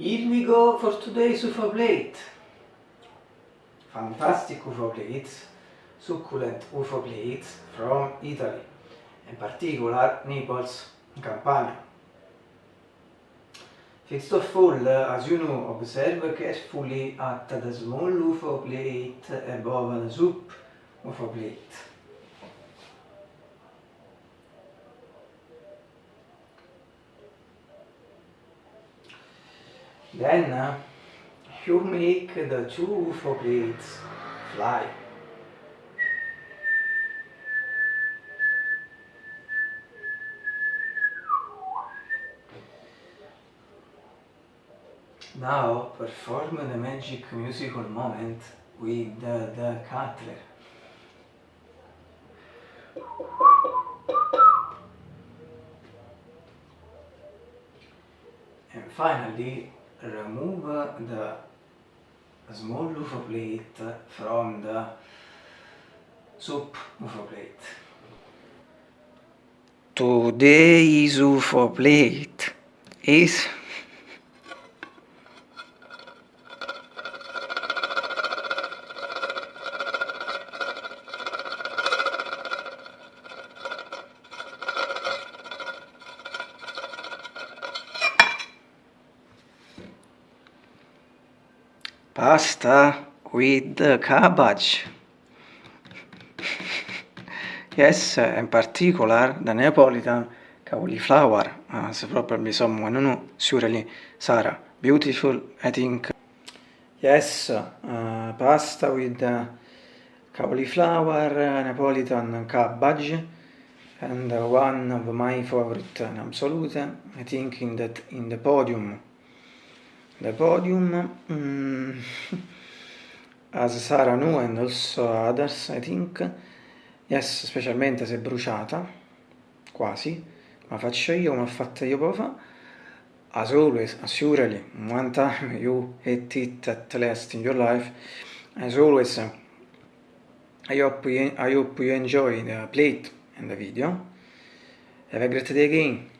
Here we go for today's UFO plate. Fantastic UFO plates, succulent UFO plates from Italy, in particular Naples, Campania. First of all, as you know, observe carefully at the small UFO plate above the soup UFO plate. Then uh, you make the two UFO plates fly. Now perform the magic musical moment with the, the cutler. And finally remove the small loofah plate from the soup loofah plate. Today's loofah plate is pasta with cabbage. yes, in particular the Neapolitan cauliflower, as probably someone know, surely Sarah. Beautiful, I think. Yes, uh, pasta with cauliflower, Neapolitan cabbage, and one of my favorite in absolute, I think in that in the podium the podium mm, as Sara knew and also others I think. Yes specialmente se bruciata quasi. Ma faccio io come ho fatto io poco fa. As always surely one time you ate it at last in your life. As always I hope you, I hope you enjoy the plate and the video. Have a great day again